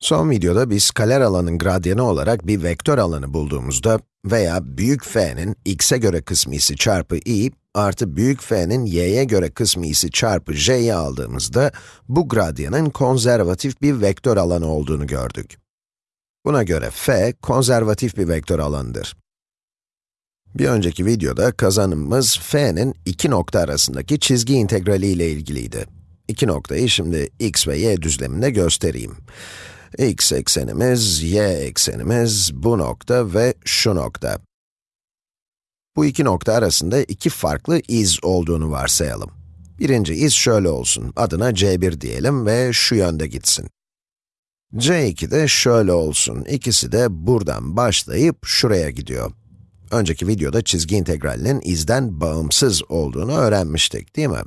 Son videoda bir skaler alanın gradyanı olarak bir vektör alanı bulduğumuzda veya büyük f'nin x'e göre kısmı isi çarpı i artı büyük f'nin y'ye göre kısmı isi çarpı j'yi aldığımızda bu gradyanın konservatif bir vektör alanı olduğunu gördük. Buna göre f konservatif bir vektör alanıdır. Bir önceki videoda kazanımımız f'nin iki nokta arasındaki çizgi integrali ile ilgiliydi. İki noktayı şimdi x ve y düzleminde göstereyim x eksenimiz, y eksenimiz, bu nokta ve şu nokta. Bu iki nokta arasında iki farklı iz olduğunu varsayalım. Birinci iz şöyle olsun, adına c1 diyelim ve şu yönde gitsin. c2 de şöyle olsun, ikisi de buradan başlayıp şuraya gidiyor. Önceki videoda çizgi integralinin izden bağımsız olduğunu öğrenmiştik, değil mi?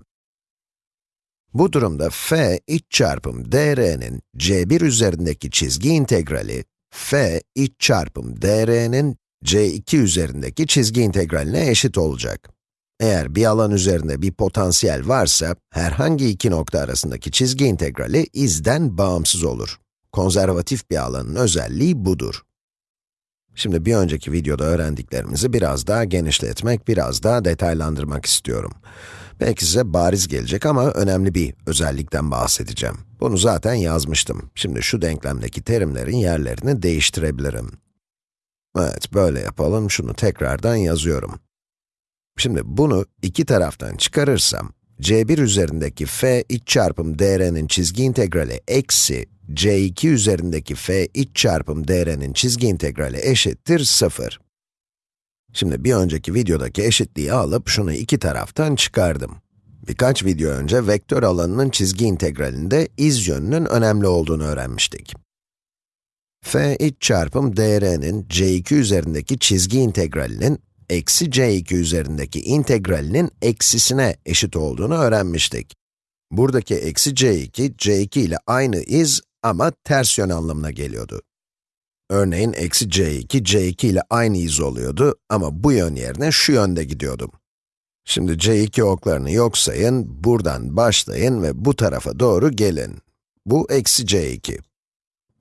Bu durumda f iç çarpım dr'nin c1 üzerindeki çizgi integrali, f iç çarpım dr'nin c2 üzerindeki çizgi integraline eşit olacak. Eğer bir alan üzerinde bir potansiyel varsa, herhangi iki nokta arasındaki çizgi integrali izden bağımsız olur. Konservatif bir alanın özelliği budur. Şimdi bir önceki videoda öğrendiklerimizi biraz daha genişletmek, biraz daha detaylandırmak istiyorum. Belki size bariz gelecek ama önemli bir özellikten bahsedeceğim. Bunu zaten yazmıştım. Şimdi şu denklemdeki terimlerin yerlerini değiştirebilirim. Evet, böyle yapalım. Şunu tekrardan yazıyorum. Şimdi bunu iki taraftan çıkarırsam, c1 üzerindeki f iç çarpım dr'nin çizgi integrali eksi c2 üzerindeki f iç çarpım dr'nin çizgi integrali eşittir 0. Şimdi bir önceki videodaki eşitliği alıp şunu iki taraftan çıkardım. Birkaç video önce vektör alanının çizgi integralinde iz yönünün önemli olduğunu öğrenmiştik. f iç çarpım dr'nin c2 üzerindeki çizgi integralinin eksi c2 üzerindeki integralinin eksisine eşit olduğunu öğrenmiştik. Buradaki eksi c2, c2 ile aynı iz ama ters yön anlamına geliyordu. Örneğin eksi c2, c2 ile aynı iz oluyordu ama bu yön yerine şu yönde gidiyordum. Şimdi c2 oklarını yok sayın, buradan başlayın ve bu tarafa doğru gelin. Bu eksi c2.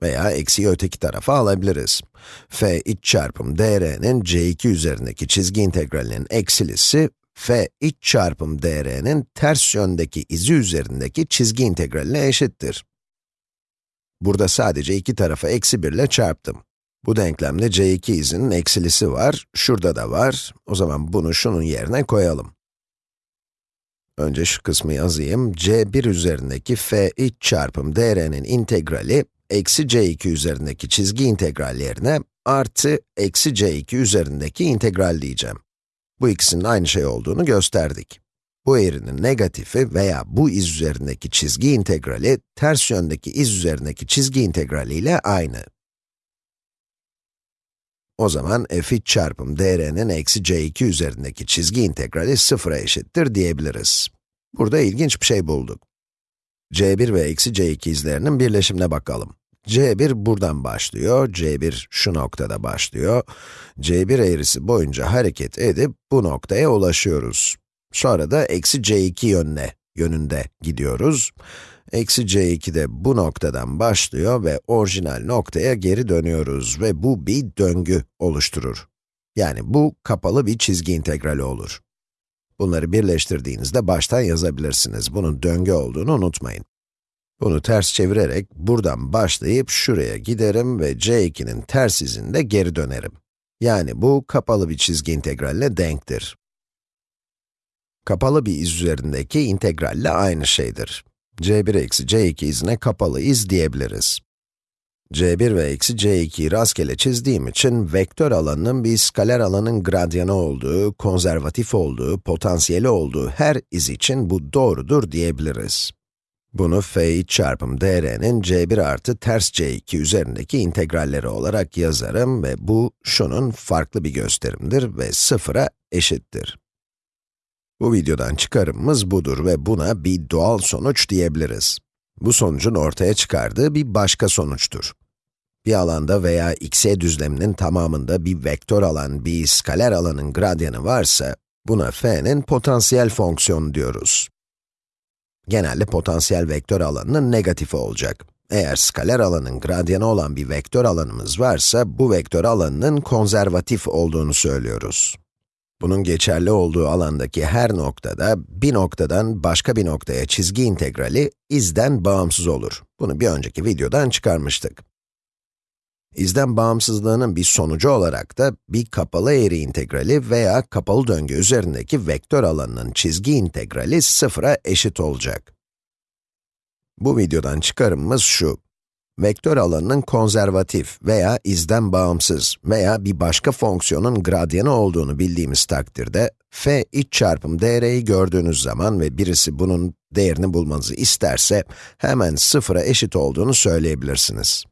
Veya eksiyi öteki tarafa alabiliriz. f iç çarpım dr'nin c2 üzerindeki çizgi integralinin eksilisi, f iç çarpım dr'nin ters yöndeki izi üzerindeki çizgi integraline eşittir. Burada sadece iki tarafa eksi 1 ile çarptım. Bu denklemde c2 izinin eksilisi var, şurada da var. O zaman bunu şunun yerine koyalım. Önce şu kısmı yazayım. c1 üzerindeki f iç çarpım dr'nin integrali, eksi c2 üzerindeki çizgi integral yerine, artı eksi c2 üzerindeki integral diyeceğim. Bu ikisinin aynı şey olduğunu gösterdik. Bu eğrinin negatifi veya bu iz üzerindeki çizgi integrali, ters yöndeki iz üzerindeki çizgi integrali ile aynı. O zaman f çarpım dr'nin eksi c2 üzerindeki çizgi integrali sıfıra eşittir diyebiliriz. Burada ilginç bir şey bulduk. c1 ve eksi c2 izlerinin birleşimine bakalım. c1 buradan başlıyor, c1 şu noktada başlıyor. c1 eğrisi boyunca hareket edip bu noktaya ulaşıyoruz. Sonra da eksi c2 yönüne, yönünde gidiyoruz. Eksi c2 de bu noktadan başlıyor ve orijinal noktaya geri dönüyoruz ve bu bir döngü oluşturur. Yani bu kapalı bir çizgi integrali olur. Bunları birleştirdiğinizde baştan yazabilirsiniz. Bunun döngü olduğunu unutmayın. Bunu ters çevirerek buradan başlayıp şuraya giderim ve c2'nin ters izinde geri dönerim. Yani bu kapalı bir çizgi integralle denktir. Kapalı bir iz üzerindeki integralle aynı şeydir c1 eksi c2 izine kapalı iz diyebiliriz. c1 ve eksi c2'yi rastgele çizdiğim için vektör alanının bir skaler alanın gradyanı olduğu, konservatif olduğu, potansiyeli olduğu her iz için bu doğrudur diyebiliriz. Bunu f iç çarpım dr'nin c1 artı ters c2 üzerindeki integralleri olarak yazarım ve bu şunun farklı bir gösterimdir ve sıfıra eşittir. Bu videodan çıkarımımız budur ve buna bir doğal sonuç diyebiliriz. Bu sonucun ortaya çıkardığı bir başka sonuçtur. Bir alanda veya x düzleminin tamamında bir vektör alan, bir skaler alanın gradyanı varsa, buna f'nin potansiyel fonksiyonu diyoruz. Genelde potansiyel vektör alanının negatifi olacak. Eğer skaler alanın gradyanı olan bir vektör alanımız varsa, bu vektör alanının konservatif olduğunu söylüyoruz. Bunun geçerli olduğu alandaki her noktada, bir noktadan başka bir noktaya çizgi integrali izden bağımsız olur. Bunu bir önceki videodan çıkarmıştık. İzden bağımsızlığının bir sonucu olarak da bir kapalı eğri integrali veya kapalı döngü üzerindeki vektör alanının çizgi integrali sıfıra eşit olacak. Bu videodan çıkarımımız şu. Vektör alanının konservatif veya izden bağımsız veya bir başka fonksiyonun gradyanı olduğunu bildiğimiz takdirde, f iç çarpım dr'yi gördüğünüz zaman ve birisi bunun değerini bulmanızı isterse, hemen sıfıra eşit olduğunu söyleyebilirsiniz.